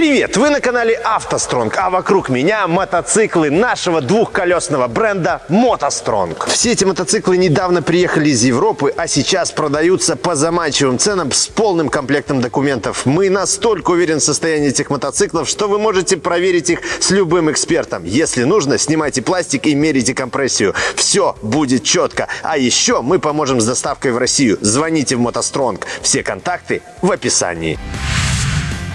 Привет! Вы на канале автостронг, а вокруг меня мотоциклы нашего двухколесного бренда мотостронг. Все эти мотоциклы недавно приехали из Европы, а сейчас продаются по заманчивым ценам с полным комплектом документов. Мы настолько уверены в состоянии этих мотоциклов, что вы можете проверить их с любым экспертом. Если нужно, снимайте пластик и мерите компрессию. Все будет четко. А еще мы поможем с доставкой в Россию. Звоните в мотостронг. Все контакты в описании.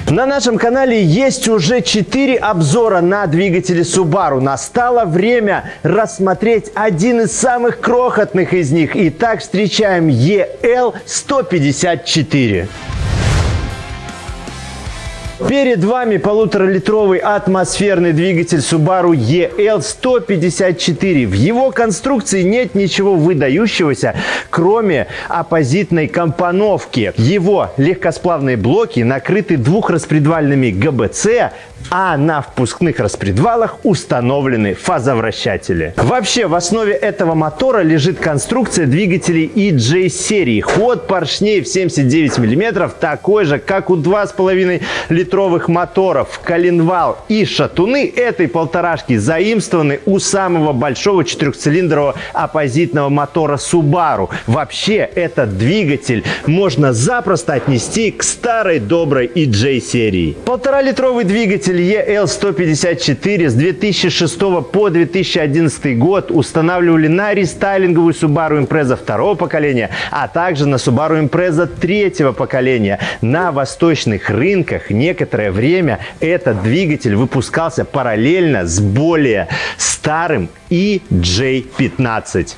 На нашем канале есть уже 4 обзора на двигатели Subaru. Настало время рассмотреть один из самых крохотных из них. Итак, встречаем EL154. Перед вами полуторалитровый атмосферный двигатель Subaru EL154. В его конструкции нет ничего выдающегося, кроме оппозитной компоновки. Его легкосплавные блоки накрыты двухраспредвальными ГБЦ, а на впускных распредвалах установлены фазовращатели. Вообще, в основе этого мотора лежит конструкция двигателей EJ серии. Ход поршней в 79 мм такой же, как у 2,5 литровых моторов. Коленвал и шатуны этой полторашки заимствованы у самого большого четырехцилиндрового оппозитного мотора Subaru. Вообще, этот двигатель можно запросто отнести к старой доброй EJ серии. Полтора-литровый двигатель двигатель EL154 с 2006 по 2011 год устанавливали на рестайлинговую Subaru Impreza второго поколения, а также на Subaru Impreza третьего поколения. На восточных рынках некоторое время этот двигатель выпускался параллельно с более старым EJ15.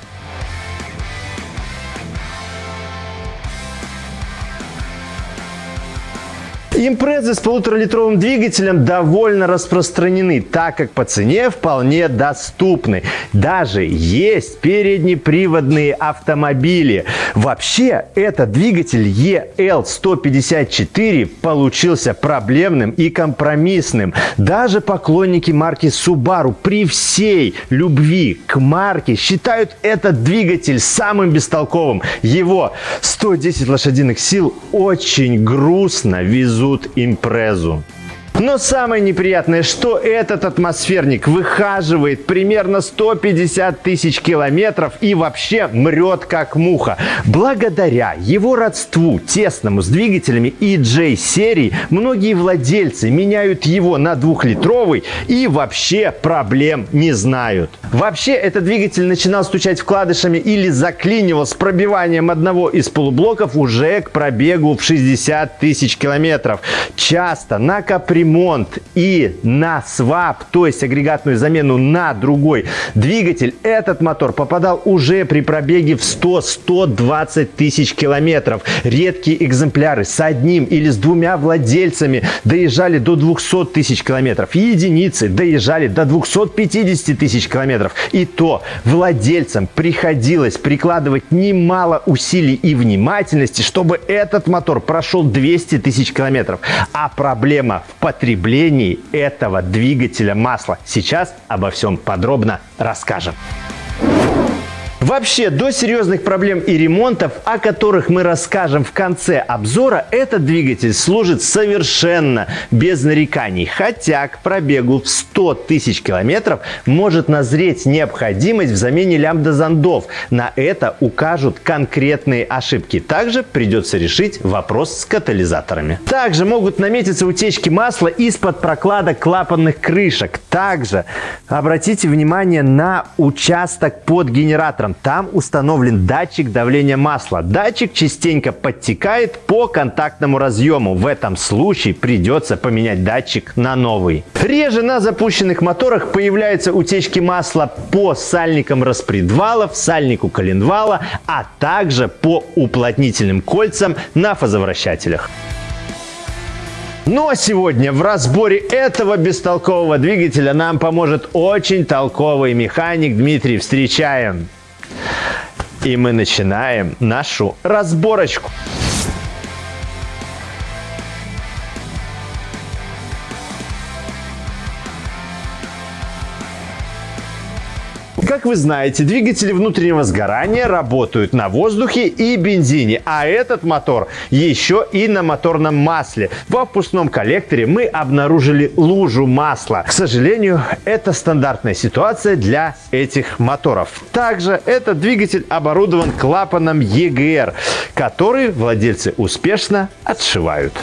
Импрезы с полуторалитровым двигателем довольно распространены, так как по цене вполне доступны. Даже есть переднеприводные автомобили. Вообще, этот двигатель EL154 получился проблемным и компромиссным. Даже поклонники марки Subaru при всей любви к марке считают этот двигатель самым бестолковым. Его 110 лошадиных сил очень грустно везут ведут импрезу. Но самое неприятное, что этот атмосферник выхаживает примерно 150 тысяч километров и вообще мрет как муха. Благодаря его родству тесному с двигателями EJ серии, многие владельцы меняют его на двухлитровый и вообще проблем не знают. Вообще этот двигатель начинал стучать вкладышами или заклинивал с пробиванием одного из полублоков уже к пробегу в 60 тысяч километров. Часто на капремонте ремонт и на свап, то есть агрегатную замену на другой двигатель, этот мотор попадал уже при пробеге в 100-120 тысяч километров. Редкие экземпляры с одним или с двумя владельцами доезжали до 200 тысяч километров. Единицы доезжали до 250 тысяч километров. И то владельцам приходилось прикладывать немало усилий и внимательности, чтобы этот мотор прошел 200 тысяч километров. А проблема в потреблении этого двигателя масла. Сейчас обо всем подробно расскажем. Вообще, до серьезных проблем и ремонтов, о которых мы расскажем в конце обзора, этот двигатель служит совершенно без нареканий. Хотя к пробегу в 100 тысяч километров может назреть необходимость в замене лямбда-зондов. На это укажут конкретные ошибки. Также придется решить вопрос с катализаторами. Также могут наметиться утечки масла из-под прокладок клапанных крышек. Также обратите внимание на участок под генератором. Там установлен датчик давления масла. Датчик частенько подтекает по контактному разъему. В этом случае придется поменять датчик на новый. Реже на запущенных моторах появляются утечки масла по сальникам распредвалов, сальнику коленвала, а также по уплотнительным кольцам на фазовращателях. Ну а сегодня в разборе этого бестолкового двигателя нам поможет очень толковый механик Дмитрий. Встречаем! И мы начинаем нашу разборочку. Вы знаете, двигатели внутреннего сгорания работают на воздухе и бензине, а этот мотор еще и на моторном масле. В впускном коллекторе мы обнаружили лужу масла. К сожалению, это стандартная ситуация для этих моторов. Также этот двигатель оборудован клапаном EGR, который владельцы успешно отшивают.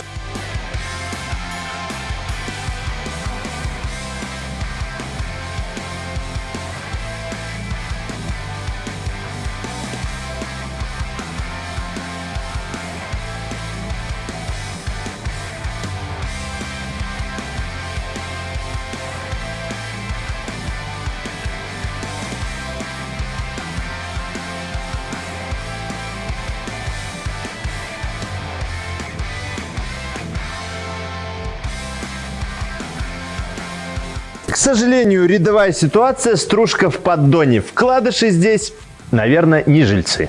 К сожалению, рядовая ситуация, стружка в поддоне. Вкладыши здесь, наверное, не жильцы.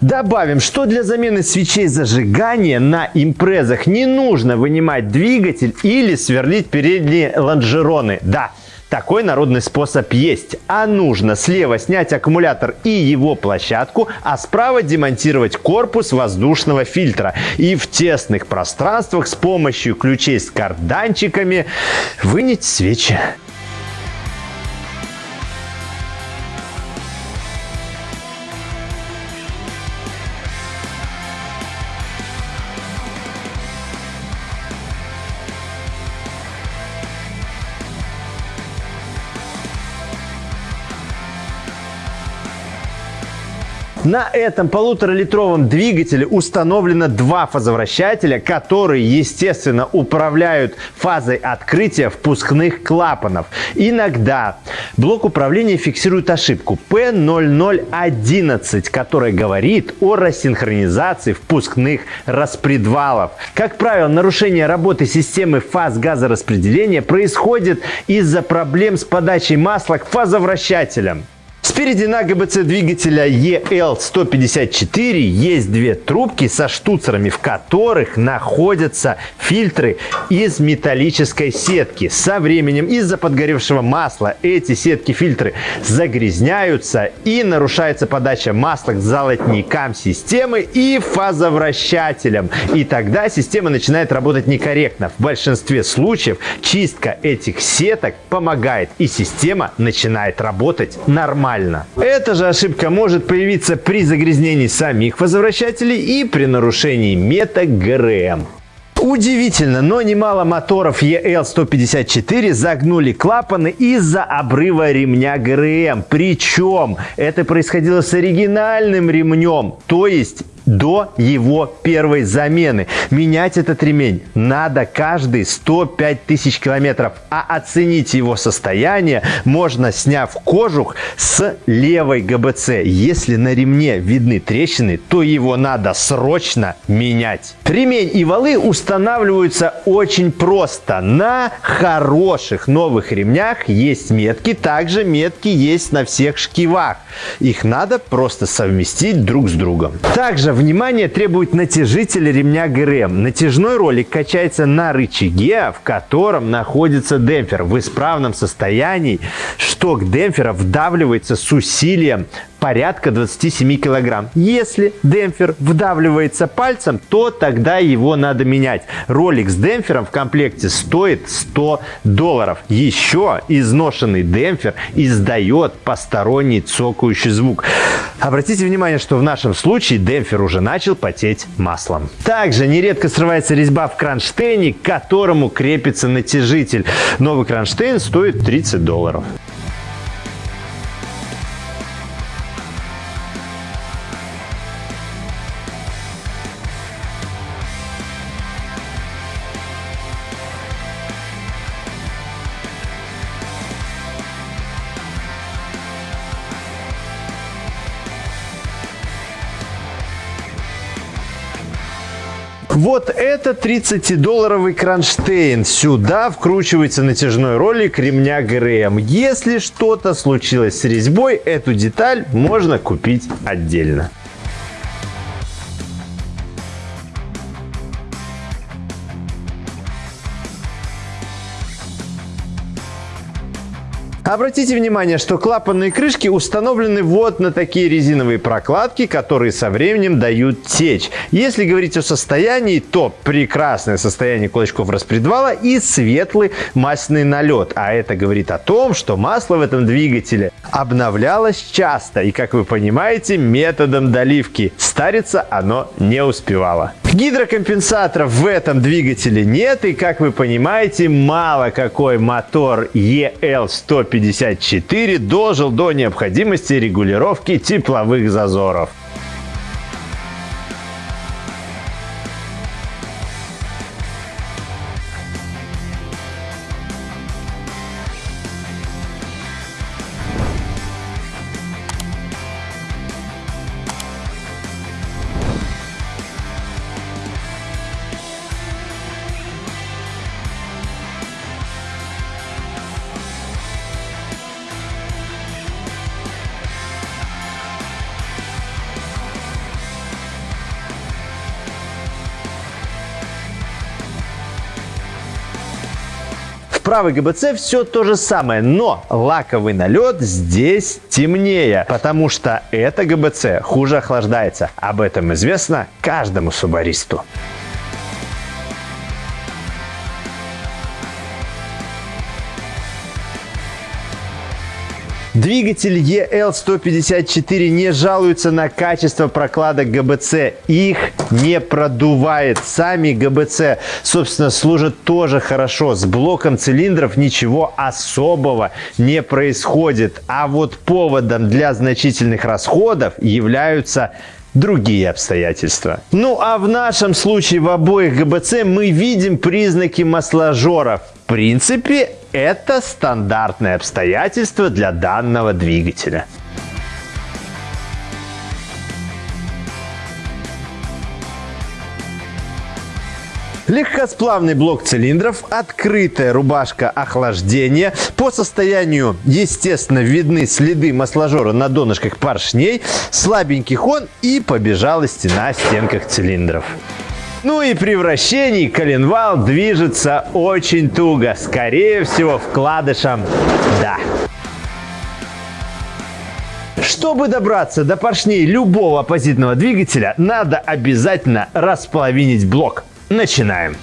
Добавим, что для замены свечей зажигания на импрезах не нужно вынимать двигатель или сверлить передние лонжероны. Да, такой народный способ есть. А нужно слева снять аккумулятор и его площадку, а справа демонтировать корпус воздушного фильтра. И в тесных пространствах с помощью ключей с карданчиками вынять свечи. На этом полуторалитровом двигателе установлено два фазовращателя, которые, естественно, управляют фазой открытия впускных клапанов. Иногда блок управления фиксирует ошибку P0011, которая говорит о рассинхронизации впускных распредвалов. Как правило, нарушение работы системы фаз газораспределения происходит из-за проблем с подачей масла к фазовращателям. Спереди на ГБЦ двигателя EL154 есть две трубки со штуцерами, в которых находятся фильтры из металлической сетки. Со временем из-за подгоревшего масла эти сетки-фильтры загрязняются и нарушается подача масла к золотникам системы и фазовращателям. И тогда система начинает работать некорректно. В большинстве случаев чистка этих сеток помогает и система начинает работать нормально нормально. Эта же ошибка может появиться при загрязнении самих возвращателей и при нарушении меток ГРМ. Удивительно, но немало моторов EL154 загнули клапаны из-за обрыва ремня ГРМ. Причем это происходило с оригинальным ремнем, то есть до его первой замены. Менять этот ремень надо каждые 105 тысяч километров, а оценить его состояние можно, сняв кожух с левой ГБЦ. Если на ремне видны трещины, то его надо срочно менять. Ремень и валы устанавливаются очень просто. На хороших новых ремнях есть метки, также метки есть на всех шкивах. Их надо просто совместить друг с другом. Также внимание требует натяжитель ремня ГРМ. Натяжной ролик качается на рычаге, в котором находится демпфер. В исправном состоянии шток демпфера вдавливается с усилием порядка 27 килограмм. Если демпфер вдавливается пальцем, то тогда его надо менять. Ролик с демпфером в комплекте стоит 100 долларов. Еще изношенный демпфер издает посторонний цокающий звук. Обратите внимание, что в нашем случае демпфер уже начал потеть маслом. Также нередко срывается резьба в кронштейне, к которому крепится натяжитель. Новый кронштейн стоит 30 долларов. Вот это 30-долларовый кронштейн. Сюда вкручивается натяжной ролик ремня ГРМ. Если что-то случилось с резьбой, эту деталь можно купить отдельно. Обратите внимание, что клапанные крышки установлены вот на такие резиновые прокладки, которые со временем дают течь. Если говорить о состоянии, то прекрасное состояние кулачков распредвала и светлый масляный налет. А это говорит о том, что масло в этом двигателе обновлялось часто и, как вы понимаете, методом доливки. Стариться оно не успевало. Гидрокомпенсаторов в этом двигателе нет, и, как вы понимаете, мало какой мотор EL154 дожил до необходимости регулировки тепловых зазоров. Правый ГБЦ все то же самое, но лаковый налет здесь темнее, потому что это ГБЦ хуже охлаждается. Об этом известно каждому субаристу. Двигатель EL154 не жалуется на качество прокладок ГБЦ. Их не продувает. Сами ГБЦ, собственно, служат тоже хорошо. С блоком цилиндров ничего особого не происходит. А вот поводом для значительных расходов являются другие обстоятельства. Ну а в нашем случае в обоих ГБЦ мы видим признаки масложора. В принципе, это стандартное обстоятельство для данного двигателя. Легкосплавный блок цилиндров, открытая рубашка охлаждения. По состоянию, естественно, видны следы масложора на донышках поршней, слабенький хон и побежала стена стенках цилиндров. Ну и при вращении коленвал движется очень туго. Скорее всего, вкладышем «да». Чтобы добраться до поршней любого оппозитного двигателя, надо обязательно располовинить блок. Начинаем.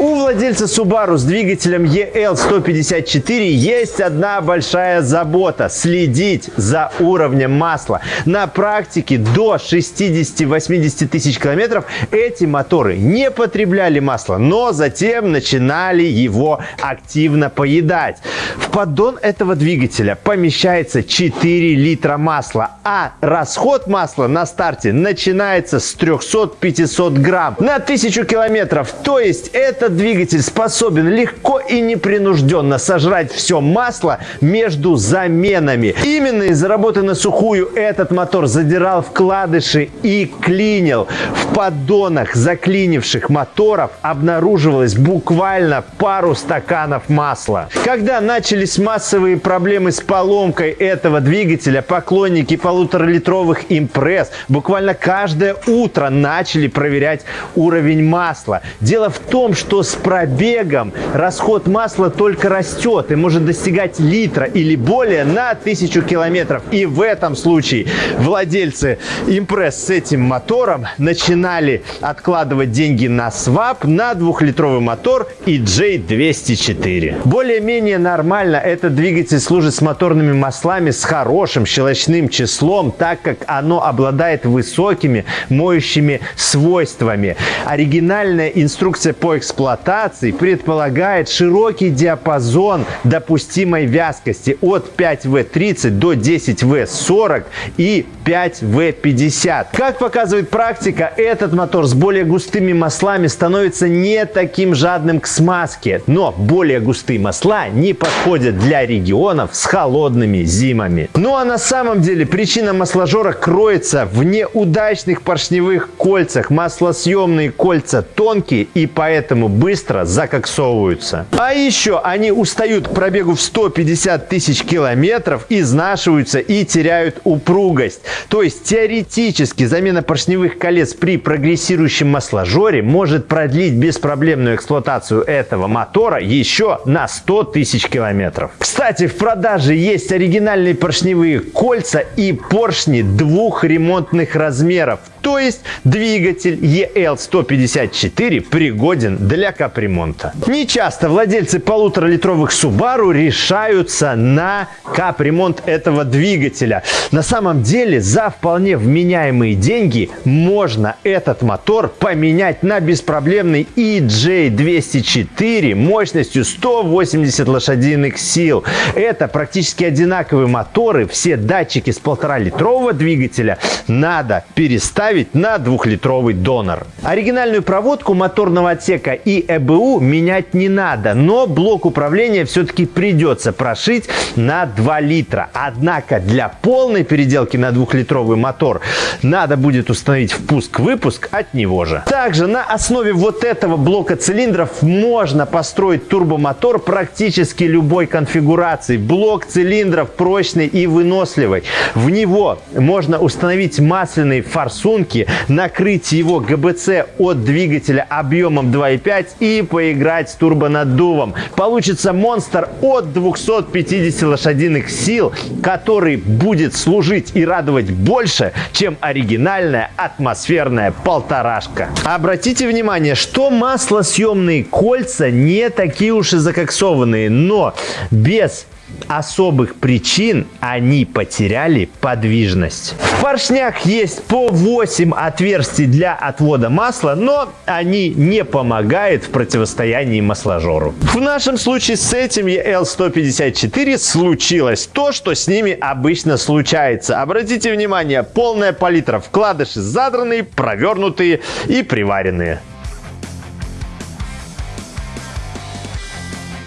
У владельца Subaru с двигателем EL154 есть одна большая забота – следить за уровнем масла. На практике до 60-80 тысяч километров эти моторы не потребляли масло, но затем начинали его активно поедать. В поддон этого двигателя помещается 4 литра масла, а расход масла на старте начинается с 300-500 грамм на 1000 километров. То есть это этот двигатель способен легко и непринужденно сожрать все масло между заменами. Именно из-за работы на сухую этот мотор задирал вкладыши и клинил. В поддонах заклинивших моторов обнаруживалось буквально пару стаканов масла. Когда начались массовые проблемы с поломкой этого двигателя, поклонники полуторалитровых импресс буквально каждое утро начали проверять уровень масла. Дело в том, что что с пробегом расход масла только растет и может достигать литра или более на тысячу километров. И в этом случае владельцы импресс с этим мотором начинали откладывать деньги на свап на двухлитровый мотор EJ204. Более-менее нормально этот двигатель служит с моторными маслами с хорошим щелочным числом, так как оно обладает высокими моющими свойствами. Оригинальная инструкция по эксплуатации эксплуатации предполагает широкий диапазон допустимой вязкости от 5В30 до 10В40 и 5В50. Как показывает практика, этот мотор с более густыми маслами становится не таким жадным к смазке, но более густые масла не подходят для регионов с холодными зимами. Ну а на самом деле причина масложора кроется в неудачных поршневых кольцах. Маслосъемные кольца тонкие и поэтому быстро закоксовываются. А еще они устают к пробегу в 150 тысяч километров, изнашиваются и теряют упругость. То есть теоретически замена поршневых колец при прогрессирующем масложоре может продлить беспроблемную эксплуатацию этого мотора еще на 100 тысяч километров. Кстати, в продаже есть оригинальные поршневые кольца и поршни двух ремонтных размеров. То есть двигатель EL154 пригоден для капремонта. Не часто владельцы полуторалитровых Subaru решаются на капремонт этого двигателя. На самом деле за вполне вменяемые деньги можно этот мотор поменять на беспроблемный EJ204 мощностью 180 лошадиных сил. Это практически одинаковые моторы. Все датчики с полтора-литрового двигателя надо переставить ставить на двухлитровый донор. Оригинальную проводку моторного отсека и ЭБУ менять не надо, но блок управления все-таки придется прошить на 2 литра. Однако для полной переделки на двухлитровый мотор надо будет установить впуск-выпуск от него же. Также на основе вот этого блока цилиндров можно построить турбомотор практически любой конфигурации. Блок цилиндров прочный и выносливый. В него можно установить масляные форсунки рисунки, накрыть его ГБЦ от двигателя объемом 2,5 и поиграть с турбонаддувом. Получится монстр от 250 лошадиных сил, который будет служить и радовать больше, чем оригинальная атмосферная полторашка. Обратите внимание, что маслосъемные кольца не такие уж и закоксованные, но без особых причин они потеряли подвижность. В поршнях есть по 8 отверстий для отвода масла, но они не помогают в противостоянии масложору. В нашем случае с этим EL154 случилось то, что с ними обычно случается. Обратите внимание, полная палитра, вкладыши задранные, провернутые и приваренные.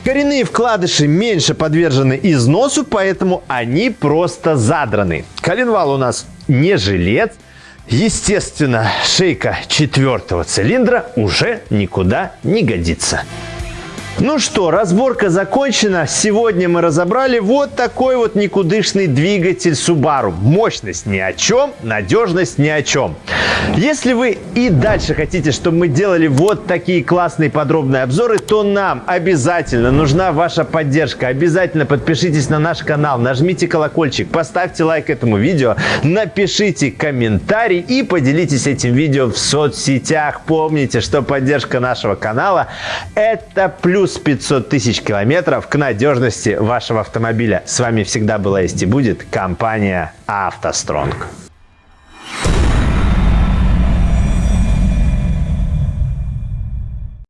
Коренные вкладыши меньше подвержены износу, поэтому они просто задраны. Коленвал у нас не жилец. Естественно, шейка четвертого цилиндра уже никуда не годится. Ну что, разборка закончена. Сегодня мы разобрали вот такой вот никудышный двигатель Subaru. Мощность ни о чем, надежность ни о чем. Если вы и дальше хотите, чтобы мы делали вот такие классные подробные обзоры, то нам обязательно нужна ваша поддержка. Обязательно подпишитесь на наш канал, нажмите колокольчик, поставьте лайк этому видео, напишите комментарий и поделитесь этим видео в соцсетях. Помните, что поддержка нашего канала – это плюс плюс 500 тысяч километров к надежности вашего автомобиля. С вами всегда была есть и будет компания «АвтоСтронг».